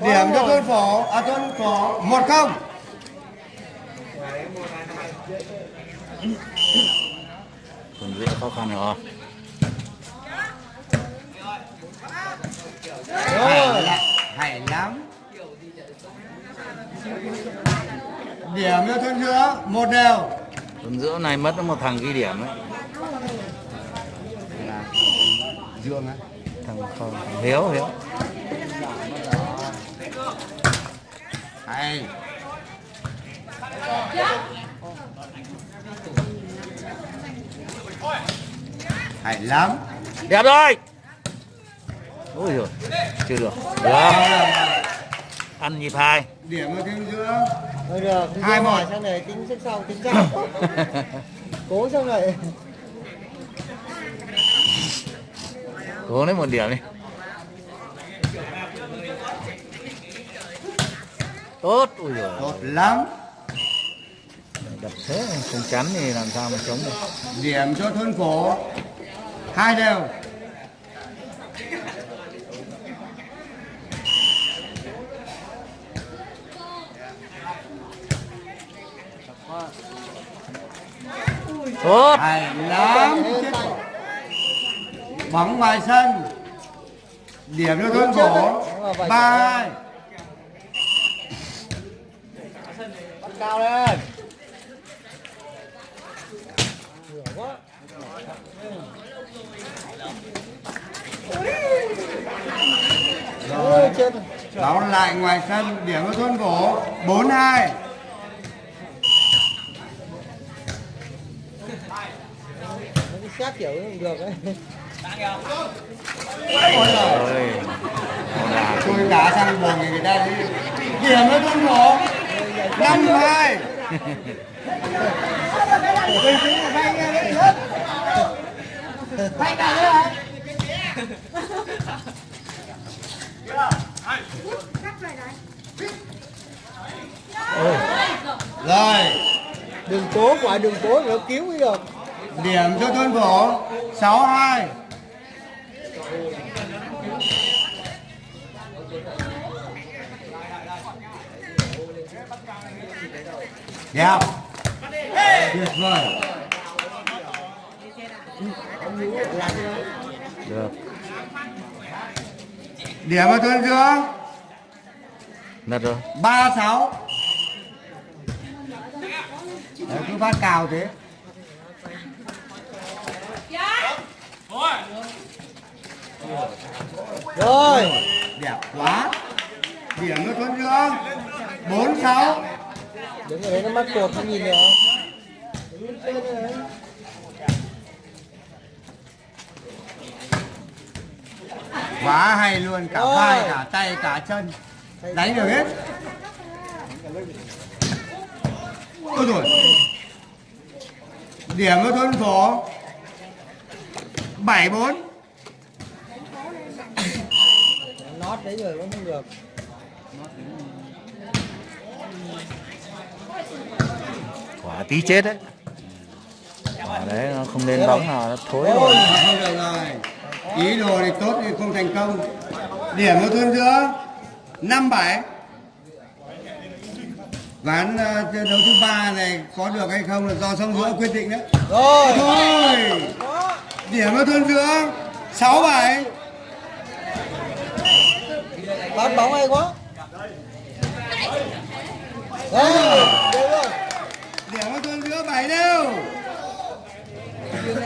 điểm cho thôn phổ. À thôn phổ. Một không. Còn dễ khó khăn rồi. Hay, lắm, hay lắm. Điểm cho thôn giữa. Một đều. Còn giữa này mất một thằng ghi điểm ấy. Là dương á. Thằng không thằng hiếu hiếu hay. Hay lắm. Đẹp rồi. Ôi rồi chưa được. Được ăn nhịp hai. Điểm cho thôn giữa Thôi được, Hai một. sang này tính xếp sau tính sau. Cố sang này. cố lấy một điểm đi tốt ui rồi tốt lắm. Đập thế không chắn thì làm sao mà chống được? Điểm cho thôn phổ hai đều. Tốt. Hay lắm. Bóng ngoài sân. Điểm cho thôn phổ ba hai cao lên. Quá. Chết. báo lại ngoài sân điểm cho thôn phổ bốn hai Nó đi xét kiểu được đấy. ôi ôi tôi đá sang buồng thì người ta đi điểm cho thôn phổ năm hai rồi. Đừng cố quả đừng cố nó cứu mới được. điểm cho thôn phổ sáu hai đẹp tuyệt vời được điểm cho thôn giữa lật rồi. Ba sáu. Đấy, cứ phát cào thế. Rồi. đẹp quá. Điểm cho thôn giữa bốn sáu. Đứng ở đấy nó mắc cột nó nhìn được. quá hay luôn cả Rồi. vai cả tay cả chân. Đánh được hết. Ôi rồi. Điểm cho thôn phổ bảy bốn. Nót đấy rồi vẫn không được. Quả tí chết đấy. Quả đấy nó không lên bóng nào nó thối rồi không được rồi. Ý đồ thì tốt thì không thành công. Điểm cho thôn giữa năm bảy. Ván ờ, trận đấu thứ ba này có được hay không là do sông giữa quyết định đấy. Rồi. thôi. Điểm cho thôn giữa sáu bảy. Bắt bóng hay quá. Điểm cho thôn giữa bảy đều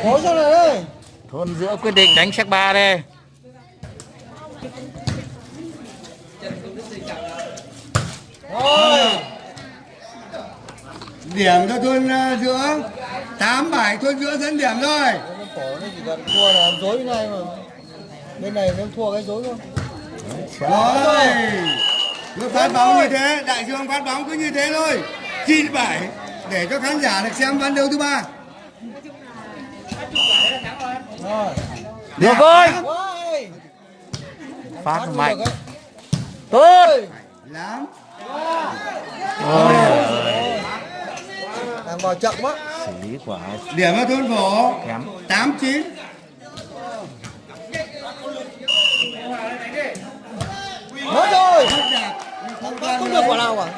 Cố sang này đây. thôn giữa quyết định đánh check ba đây Rồi. điểm cho thôn ờ, giữa tám bảy thôn giữa dẫn điểm rồi phổ nó chỉ cần thua là dối bên này mà. Bên này nó thua cái dối thôi. rồi cứ phát bóng như thế đại dương phát bóng cứ như thế thôi. Chín bảy để cho khán giả được xem ván đấu thứ ba. Rồi. được rồi. Phát mạnh. tốt. Lắm. Ôi. Thằng vào chậm quá. xử lý quả điểm cho thôn phổ kém. Tám chín. Mất rồi. Toàn không được quả nào cả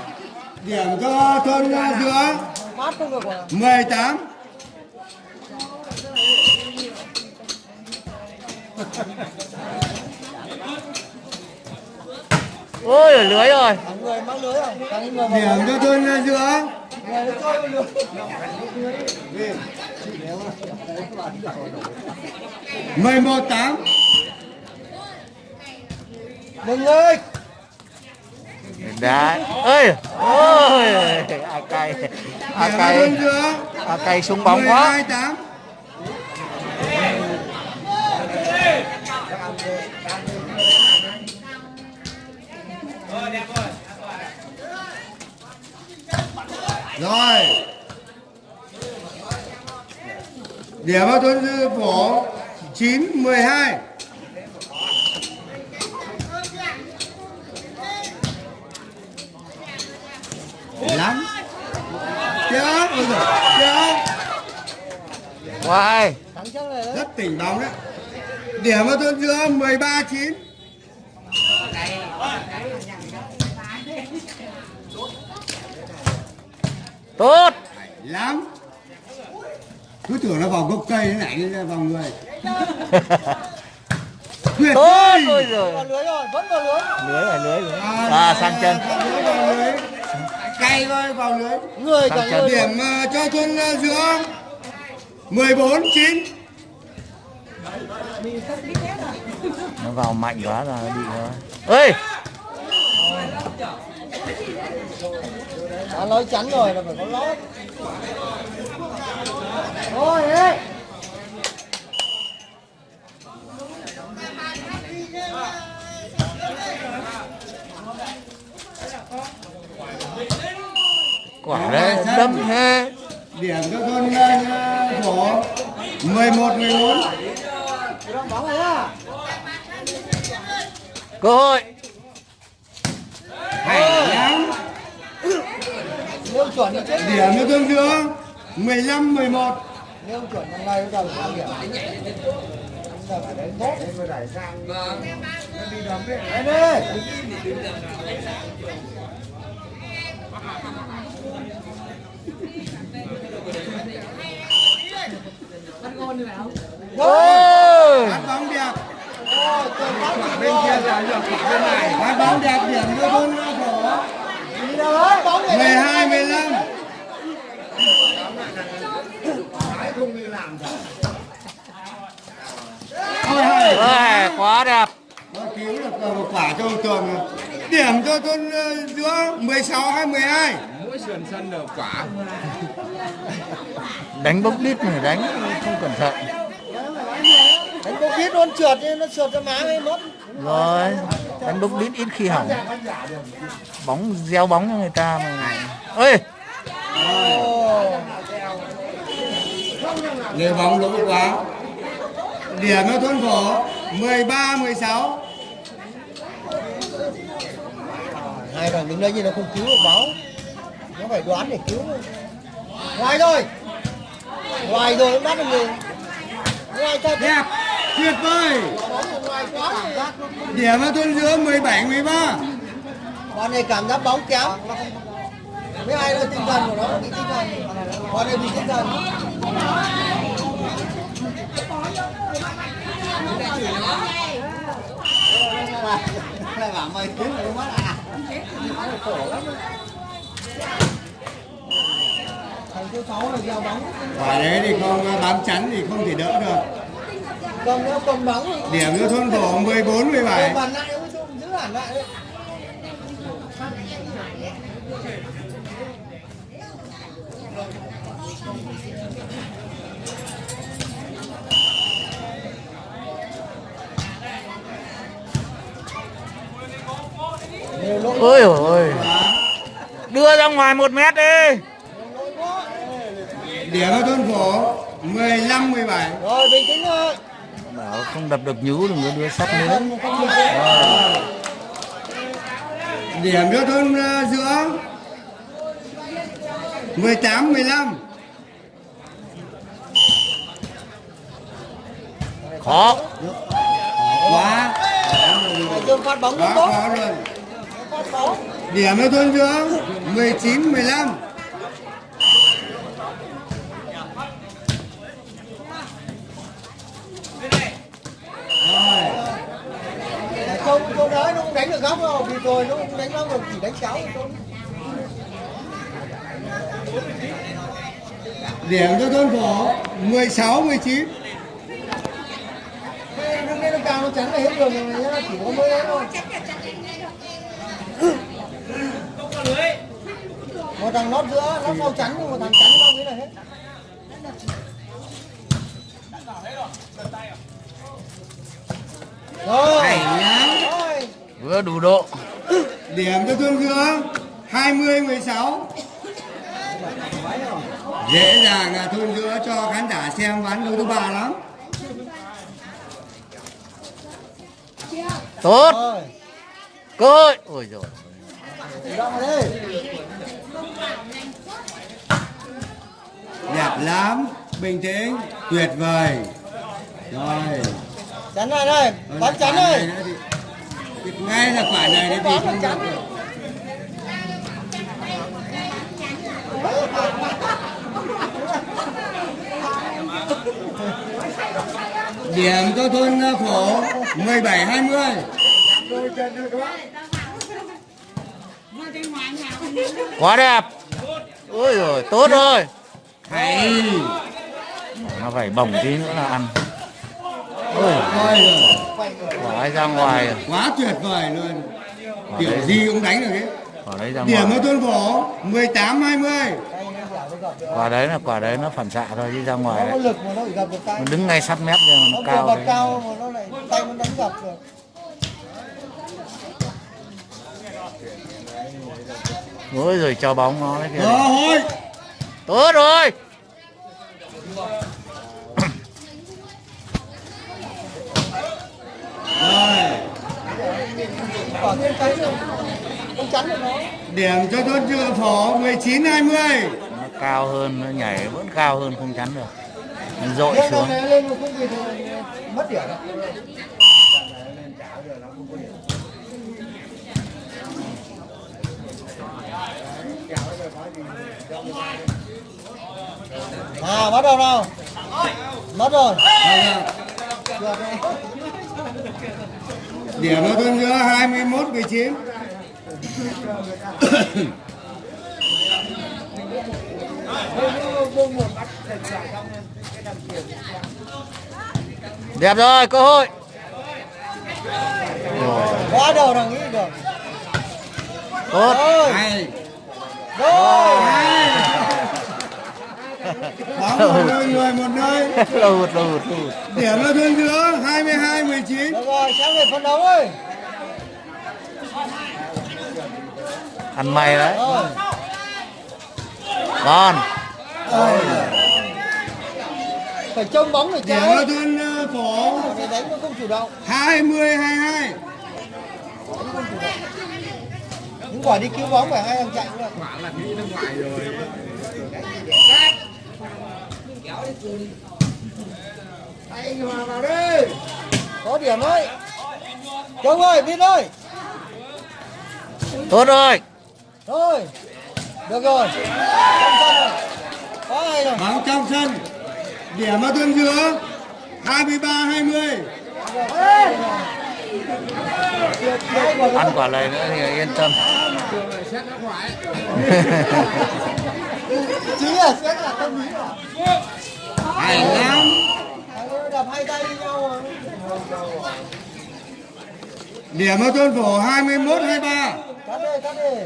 Điểm cho thôn giữa phát không được quả nào. 18. ôi ở lưới rồi. Người mang lưới rồi vào Điểm cho thôn giữa. Lưới. 11 8. đừng ơi đá ơi ôi ai cay cho cay ai cay súng bóng quá 12 8. Rồi. Điểm vào thôn dư phổ 9 12. Lắm. Chết ôi giời chết. Đấy rất tỉnh bóng đấy. Điểm vào thôn giữa 13 9 tốt. Lắm. Cứ tưởng nó vào gốc cây thế này đi ra vào người. Tuyệt tốt vời. ôi rồi. Vào lưới rồi vẫn vào lưới. Lưới là lưới rồi. À sang chân cay thôi vào lưới người cả điểm ờ, cho thôn ờ, giữa. 14 9 nó vào mạnh quá là nó bị nó ơi đã nói chắn rồi là phải có lót thôi đấy quả đấy. đâm thế điểm cho thôn ờ, phổ 11 14 bóng này á cơ hội. Hay lắm nếu chuẩn thì chết điểm cho thôn giữa 15 11 nếu chuẩn thằng này nó đầu sang điểm. Giờ phải đánh tốt Đấy đi ôi phát bóng đẹp bên kia là được bên này. Phát bóng đẹp điểm đấy bóng này 12 15 Ôi quá đẹp. Nó cứu được ờ, một quả cho ông Tường. Điểm cho thôn ờ, giữa 16 hay 12 đánh bốc đít này đánh không cẩn thận Bóng biết luôn trượt đi, nó trượt cho má ấy mất. Rồi đánh bốc đít ít khi hỏng. Bóng gieo bóng cho người ta mà. Ơi Người bóng lỗ quá. Điểm cho thôn phổ 13 16 Hai thằng đứng đây như nó không cứu được báo Nó phải đoán để cứu. Ngoài rồi Ngoài rồi nó bắt được người. Ngoài thật Đẹp Tuyệt vời. Ở. Điểm cho thôn giữa 17 13 Con này cảm giác bóng kém Với ai là tinh thần của nó bị tinh thần. Con này bị tinh thần. Lại bảo mày cứu nó mất à? Thằng thứ sáu là gieo bóng. Quả đấy thì không bám chắn thì không thể đỡ được Cầm nó cầm bóng thì Điểm cho thôn phổ 14 17 Bàn lại nó giữ hẳn lại đấy ôi ôi. Đưa ra ngoài một mét đi. Điểm cho thôn phổ 15 17 Rồi bình tĩnh thôi bảo không đập được nhú đừng có đưa sắt nữa. Tĩnh Điểm cho thôn ờ, giữa 18 15 khó. Quá. Phát bóng Quá khó bóng điểm cho thôn dưỡng 19 15 đánh được góc đâu, vì rồi nó không đánh góc được, chỉ đánh cháu thôi. điểm cho thôn phổ 16 19 Thế Đừng nên nó cao nó chắn là hết đường rồi nhá, chỉ có mới đấy thôi. Một thằng nót giữa, nót sau chắn, nhưng một thằng chắn sau đấy là hết. Rồi. Vừa đủ độ. Điểm cho thôn dưỡng 20 16 dễ dàng là thôn giữa cho khán giả xem ván đấu thứ ba lắm. Tốt. Cơ hội ôi rồi Ra vào đây. đẹp lắm. Bình tĩnh. Tuyệt vời. Rồi. Chắn này đây, bắn chắn đây. này ngay là quả này thì Bắn không được. Điểm cho thôn phổ 17 20 quá đẹp. Ôi rồi tốt rồi. Hay. Nó phải bồng tí nữa là ăn ôi. Coi rồi. Quả ấy ra ngoài. Rồi quá tuyệt vời luôn. Quả kiểu đấy gì cũng đánh được ấy quả đấy ra điểm ngoài. cho thôn phổ 18 20 Tay nó giả nó gặp được. quả đấy là quả đấy nó phản xạ thôi chứ ra ngoài Nó có đấy. lực mà nó chỉ gặp được tay. nó đứng ngay sát mép nhưng mà Nó nó cao đấy. cao mà nó lại tay nó đánh gặp được. ôi rồi cho bóng nó đấy kìa. Rồi tốt rồi điểm cho thôn chưa phổ 19 20 nó cao hơn nó nhảy vẫn cao hơn không chắn được nó dội xuống mất điểm. À bắt đầu nào. Mất rồi. Được rồi. Điểm cho thôn giữa 21 19 đẹp rồi cơ hội. Rồi Quá đầu thằng nghĩ được. tốt. Hay bóng một nơi người một nơi lụt lụt lụt điểm cho thôn giữa 22 19 Được rồi, sang về phân đấu ơi. ăn mày đấy Rồi. con Phải trông bóng để điểm cho chơi. thôn ờ, phổ Để đánh nó không chủ động. 20 22 Những quả đi cứu bóng phải hai thằng chạy luôn. Anh Hòa vào đi. Có điểm đấy. Trông ơi, biết ơi. tốt rồi Rồi. Được rồi. Rồi. Có rồi. bóng trong sân điểm cho thôn giữa 23 20 Hai quả ăn quả này nữa thì yên tâm Chí là sẽ là tâm lý rồi. hay lắm Thằng ấy đập hai tay nhau điểm cho thôn phổ 21 23 Cắt đi, cắt đi.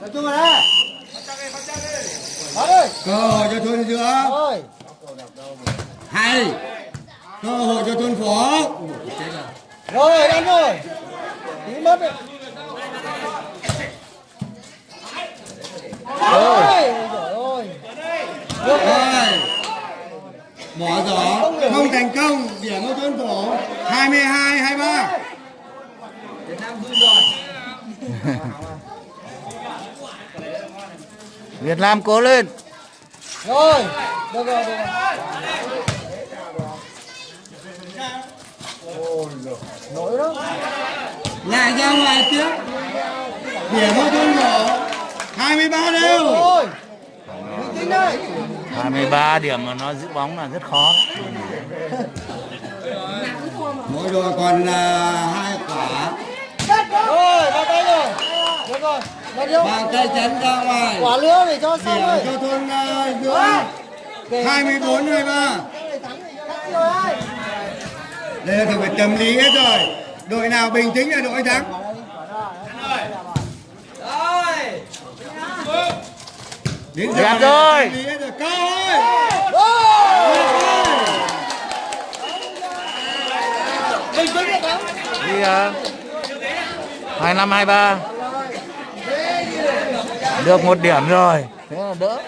Tập trung vào đây. Cơ hội cho thôn giữa Rồi. hay cơ hội cho thôn phổ Rồi, đánh rồi. Tí mất. Rồi, rồi ơi. Được rồi. rồi bỏ giỏ không thành công điểm cho thôn phổ 22 23 Việt Nam cố lên Rồi, được rồi, được rồi. Nổi đó. lại ra ngoài tiếp điểm ở thôn nhỏ 23 đều Rồi. Bình tĩnh đây. 23 điểm mà nó giữ bóng là rất khó mỗi đội còn là hai quả. Rồi, vào tay rồi. Được rồi. Bàn tay chắn ra ngoài. Quả lứa để cho xong rồi. cho thôn uh, giữa 24 23 đây là thuộc về tâm lý hết rồi. Đội nào bình tĩnh là đội thắng. Đến giờ rồi. Cao ơi Bình tĩnh để thắng. đi uh, 25 23 được một điểm rồi. Thế là đỡ.